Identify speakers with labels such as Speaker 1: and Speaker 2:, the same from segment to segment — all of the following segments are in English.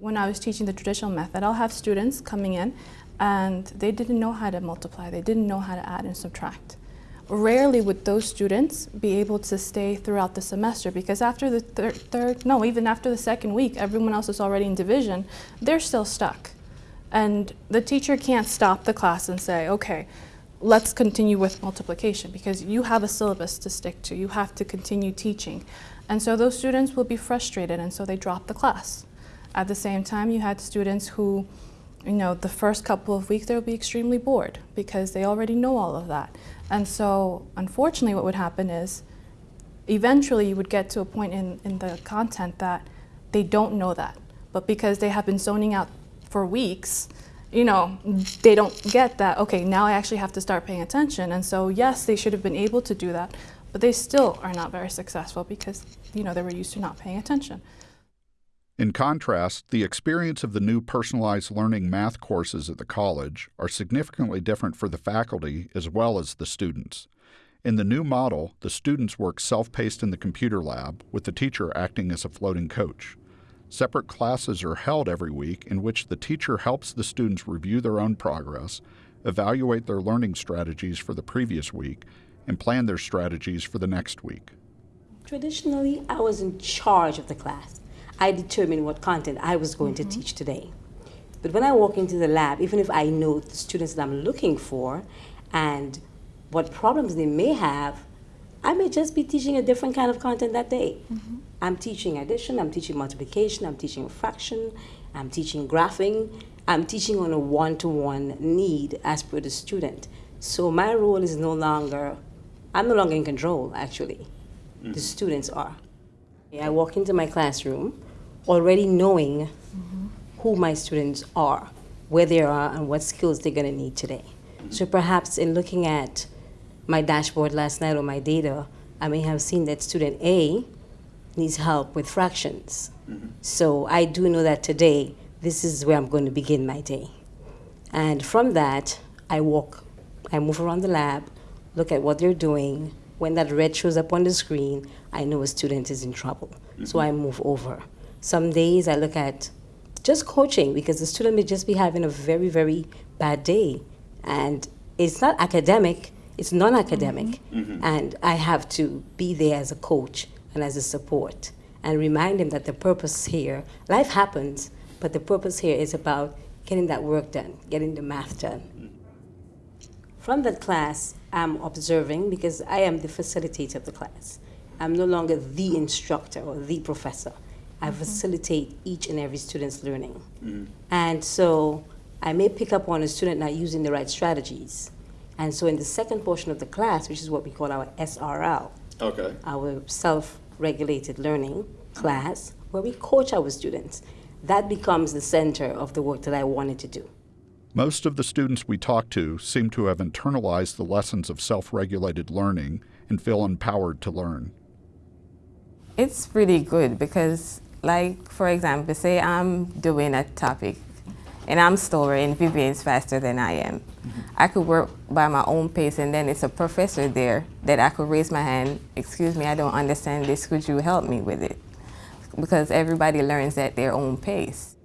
Speaker 1: When I was teaching the traditional method, I'll have students coming in and they didn't know how to multiply, they didn't know how to add and subtract. Rarely would those students be able to stay throughout the semester because after the thir third, no, even after the second week, everyone else is already in division, they're still stuck. And the teacher can't stop the class and say, okay, let's continue with multiplication because you have a syllabus to stick to. You have to continue teaching. And so those students will be frustrated and so they drop the class. At the same time, you had students who, you know, the first couple of weeks they'll be extremely bored because they already know all of that. And so unfortunately what would happen is eventually you would get to a point in, in the content that they don't know that. But because they have been zoning out for weeks, you know, they don't get that, okay, now I actually have to start paying attention. And so yes, they should have been able to do that, but they still are not very successful because, you know, they were used to not paying attention.
Speaker 2: In contrast, the experience of the new personalized learning math courses at the college are significantly different for the faculty as well as the students. In the new model, the students work self-paced in the computer lab, with the teacher acting as a floating coach. Separate classes are held every week in which the teacher helps the students review their own progress, evaluate their learning strategies for the previous week, and plan their strategies for the next week.
Speaker 3: Traditionally, I was in charge of the class. I determined what content I was going mm -hmm. to mm-hmm. teach today. But when I walk into the lab, even if I know the students that I'm looking for and what problems they may have, I may just be teaching a different kind of content that day. Mm -hmm. I'm teaching addition, I'm teaching multiplication, I'm teaching fraction, I'm teaching graphing, I'm teaching on a one-to-one -one need as per the student. So my role is no longer, I'm no longer in control, actually. Mm -hmm. The students are. I walk into my classroom, already knowing mm -hmm. who my students are, where they are, and what skills they're going to need today. Mm -hmm. So perhaps in looking at my dashboard last night or my data, I may have seen that student A needs help with fractions. Mm -hmm. So I do know that today, this is where I'm going to begin my day. And from that, I walk, I move around the lab, look at what they're doing. When that red shows up on the screen, I know a student is in trouble. So I move over. Some days I look at just coaching because the student may just be having a very, very bad day. And it's not academic, it's non academic. Mm -hmm. And I have to be there as a coach and as a support and remind them that the purpose here, life happens, but the purpose here is about getting that work done, getting the math done. From that class, I'm observing because I am the facilitator of the class. I'm no longer the instructor or the professor. I mm -hmm. facilitate each and every student's learning. Mm -hmm. And so I may pick up on a student not using the right strategies. And so in the second portion of the class, which is what we call our SRL,
Speaker 4: okay.
Speaker 3: our self-regulated learning class, where we coach our students, that becomes the center of the work that I wanted to do.
Speaker 2: Most of the students we talk to seem to have internalized the lessons of self-regulated learning and feel empowered to learn.
Speaker 5: It's pretty good because like, for example, say I'm doing a topic and I'm storing Vivian's faster than I am. Mm -hmm. I could work by my own pace and then it's a professor there that I could raise my hand, excuse me, I don't understand this, could you help me with it? Because everybody learns at their own pace.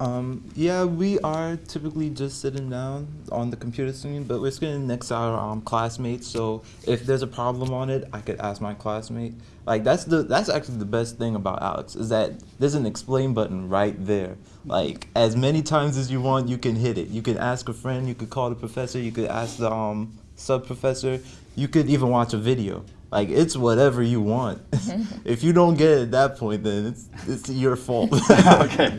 Speaker 6: Um, yeah, we are typically just sitting down on the computer screen, but we're sitting next to our um, classmates. So if there's a problem on it, I could ask my classmate. Like that's the that's actually the best thing about ALEKS is that there's an explain button right there. Like as many times as you want, you can hit it. You can ask a friend. You could call the professor. You could ask the um, sub professor. You could even watch a video. Like it's whatever you want. if you don't get it at that point, then it's it's your fault.
Speaker 4: okay.